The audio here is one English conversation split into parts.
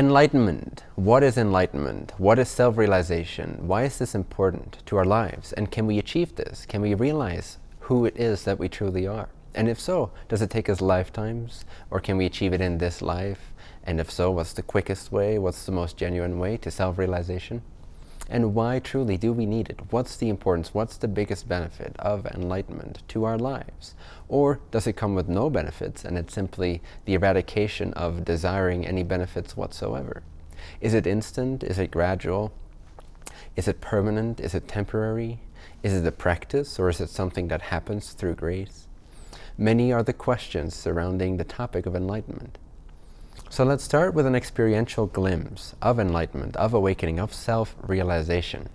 Enlightenment. What is enlightenment? What is self-realization? Why is this important to our lives? And can we achieve this? Can we realize who it is that we truly are? And if so, does it take us lifetimes? Or can we achieve it in this life? And if so, what's the quickest way? What's the most genuine way to self-realization? And why truly do we need it? What's the importance? What's the biggest benefit of enlightenment to our lives? Or does it come with no benefits and it's simply the eradication of desiring any benefits whatsoever? Is it instant? Is it gradual? Is it permanent? Is it temporary? Is it a practice or is it something that happens through grace? Many are the questions surrounding the topic of enlightenment. So let's start with an experiential glimpse of enlightenment, of awakening, of self-realization.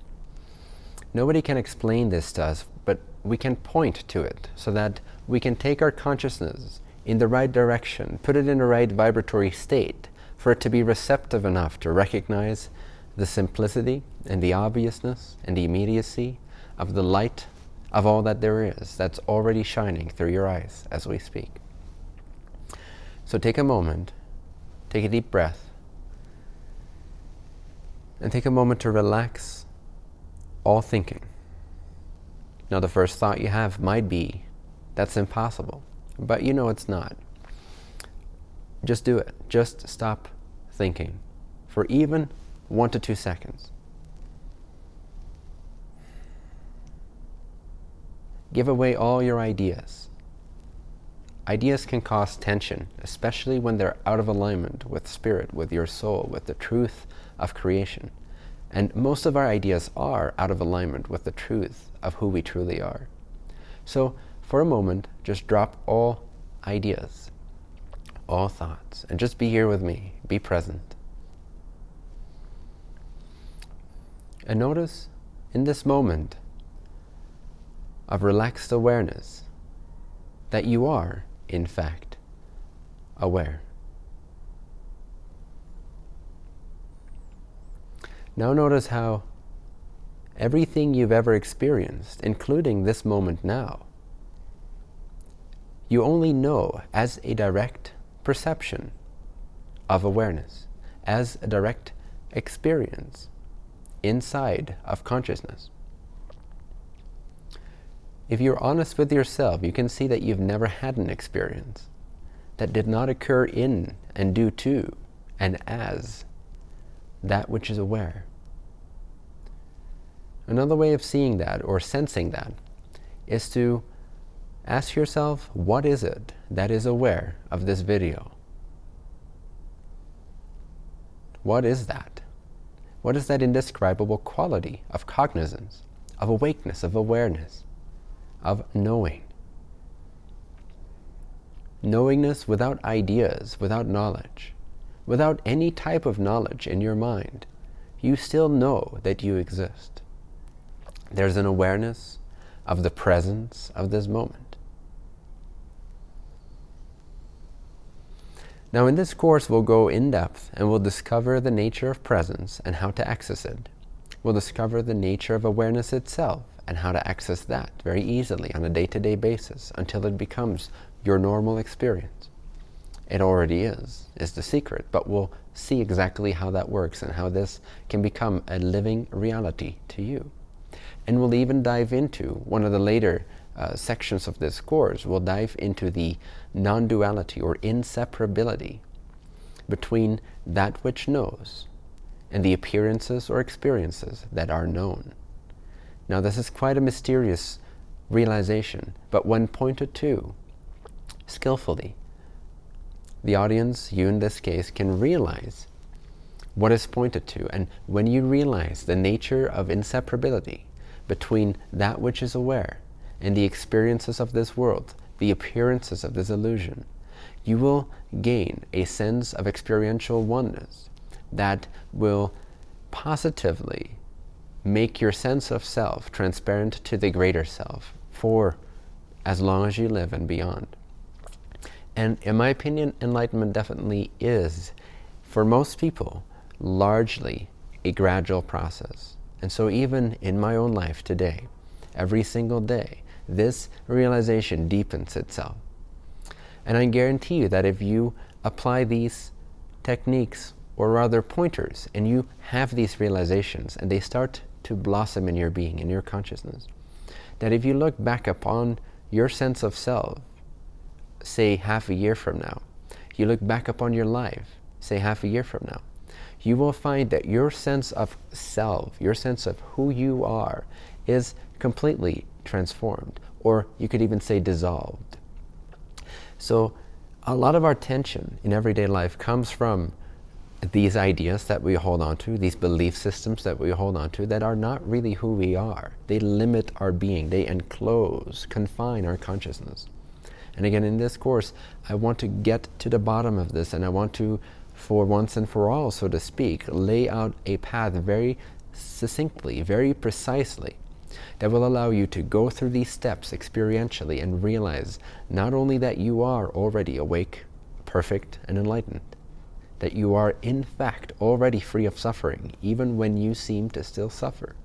Nobody can explain this to us, but we can point to it so that we can take our consciousness in the right direction, put it in the right vibratory state for it to be receptive enough to recognize the simplicity and the obviousness and the immediacy of the light of all that there is that's already shining through your eyes as we speak. So take a moment Take a deep breath. And take a moment to relax all thinking. Now the first thought you have might be, that's impossible. But you know it's not. Just do it. Just stop thinking for even one to two seconds. Give away all your ideas. Ideas can cause tension, especially when they're out of alignment with spirit, with your soul, with the truth of creation. And most of our ideas are out of alignment with the truth of who we truly are. So for a moment, just drop all ideas, all thoughts, and just be here with me. Be present. And notice in this moment of relaxed awareness that you are in fact, aware. Now notice how everything you've ever experienced, including this moment now, you only know as a direct perception of awareness, as a direct experience inside of consciousness. If you're honest with yourself, you can see that you've never had an experience that did not occur in and due to and as that which is aware. Another way of seeing that or sensing that is to ask yourself, what is it that is aware of this video? What is that? What is that indescribable quality of cognizance, of awakeness, of awareness? Of knowing. Knowingness without ideas, without knowledge, without any type of knowledge in your mind, you still know that you exist. There's an awareness of the presence of this moment. Now in this course we'll go in depth and we'll discover the nature of presence and how to access it. We'll discover the nature of awareness itself and how to access that very easily on a day-to-day -day basis until it becomes your normal experience. It already is, is the secret, but we'll see exactly how that works and how this can become a living reality to you. And we'll even dive into one of the later uh, sections of this course, we'll dive into the non-duality or inseparability between that which knows and the appearances or experiences that are known. Now this is quite a mysterious realization, but when pointed to skillfully, the audience, you in this case, can realize what is pointed to. And when you realize the nature of inseparability between that which is aware and the experiences of this world, the appearances of this illusion, you will gain a sense of experiential oneness that will positively make your sense of self transparent to the greater self for as long as you live and beyond. And in my opinion, enlightenment definitely is, for most people, largely a gradual process. And so even in my own life today, every single day, this realization deepens itself. And I guarantee you that if you apply these techniques or rather pointers, and you have these realizations and they start to blossom in your being, in your consciousness, that if you look back upon your sense of self, say half a year from now, you look back upon your life, say half a year from now, you will find that your sense of self, your sense of who you are, is completely transformed, or you could even say dissolved. So a lot of our tension in everyday life comes from these ideas that we hold on to, these belief systems that we hold on to that are not really who we are. They limit our being. They enclose, confine our consciousness. And again, in this course, I want to get to the bottom of this and I want to, for once and for all, so to speak, lay out a path very succinctly, very precisely, that will allow you to go through these steps experientially and realize not only that you are already awake, perfect, and enlightened, that you are in fact already free of suffering, even when you seem to still suffer.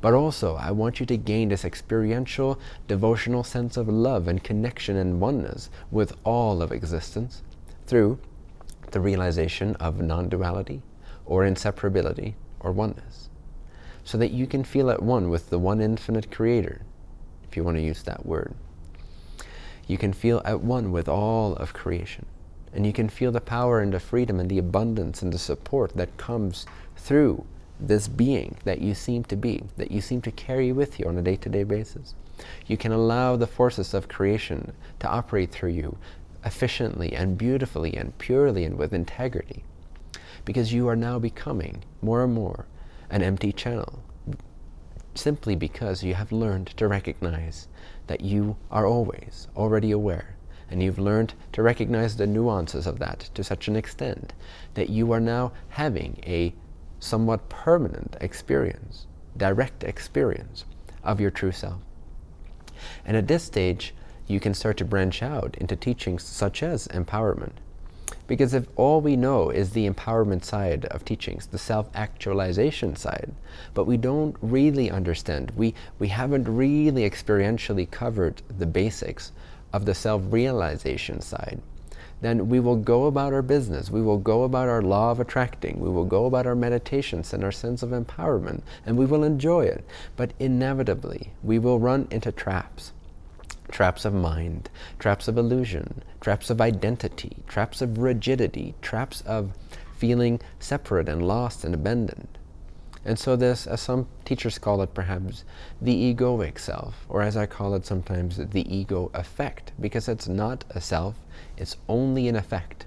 But also, I want you to gain this experiential, devotional sense of love and connection and oneness with all of existence through the realization of non-duality or inseparability or oneness. So that you can feel at one with the one infinite creator, if you want to use that word. You can feel at one with all of creation. And you can feel the power and the freedom and the abundance and the support that comes through this being that you seem to be, that you seem to carry with you on a day-to-day -day basis. You can allow the forces of creation to operate through you efficiently and beautifully and purely and with integrity. Because you are now becoming more and more an empty channel simply because you have learned to recognize that you are always already aware and you've learned to recognize the nuances of that to such an extent that you are now having a somewhat permanent experience, direct experience of your true self. And at this stage, you can start to branch out into teachings such as empowerment. Because if all we know is the empowerment side of teachings, the self-actualization side, but we don't really understand, we, we haven't really experientially covered the basics of the self-realization side, then we will go about our business. We will go about our law of attracting. We will go about our meditations and our sense of empowerment, and we will enjoy it. But inevitably, we will run into traps. Traps of mind, traps of illusion, traps of identity, traps of rigidity, traps of feeling separate and lost and abandoned. And so this, as some teachers call it perhaps, the egoic self, or as I call it sometimes, the ego effect, because it's not a self, it's only an effect.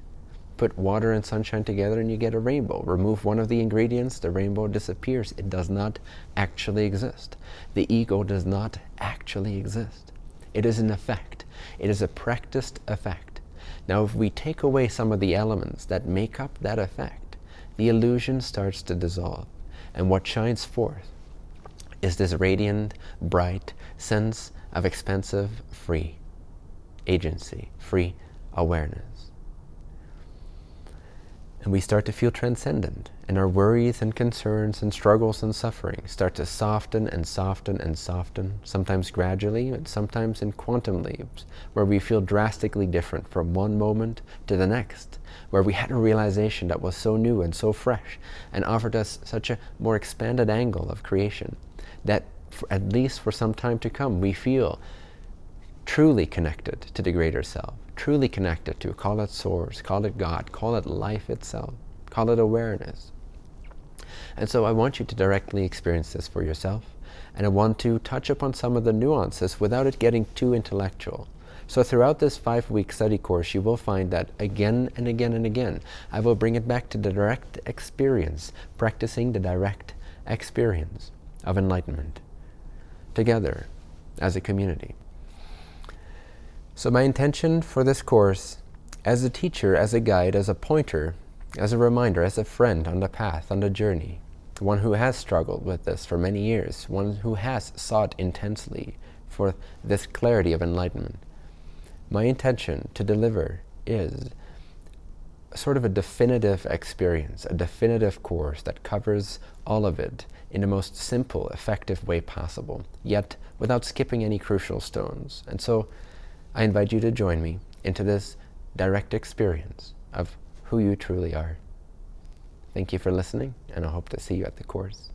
Put water and sunshine together and you get a rainbow. Remove one of the ingredients, the rainbow disappears. It does not actually exist. The ego does not actually exist. It is an effect. It is a practiced effect. Now if we take away some of the elements that make up that effect, the illusion starts to dissolve. And what shines forth is this radiant, bright sense of expansive, free agency, free awareness. And we start to feel transcendent, and our worries and concerns and struggles and suffering start to soften and soften and soften, sometimes gradually, and sometimes in quantum leaps, where we feel drastically different from one moment to the next, where we had a realization that was so new and so fresh, and offered us such a more expanded angle of creation, that at least for some time to come, we feel truly connected to the greater self, truly connected to, call it source, call it God, call it life itself, call it awareness. And so I want you to directly experience this for yourself. And I want to touch upon some of the nuances without it getting too intellectual. So throughout this five-week study course, you will find that again and again and again, I will bring it back to the direct experience, practicing the direct experience of enlightenment together as a community. So my intention for this course, as a teacher, as a guide, as a pointer, as a reminder, as a friend on the path, on the journey, one who has struggled with this for many years, one who has sought intensely for this clarity of enlightenment. My intention to deliver is sort of a definitive experience, a definitive course that covers all of it in the most simple, effective way possible, yet without skipping any crucial stones. And so I invite you to join me into this direct experience of who you truly are. Thank you for listening, and I hope to see you at the course.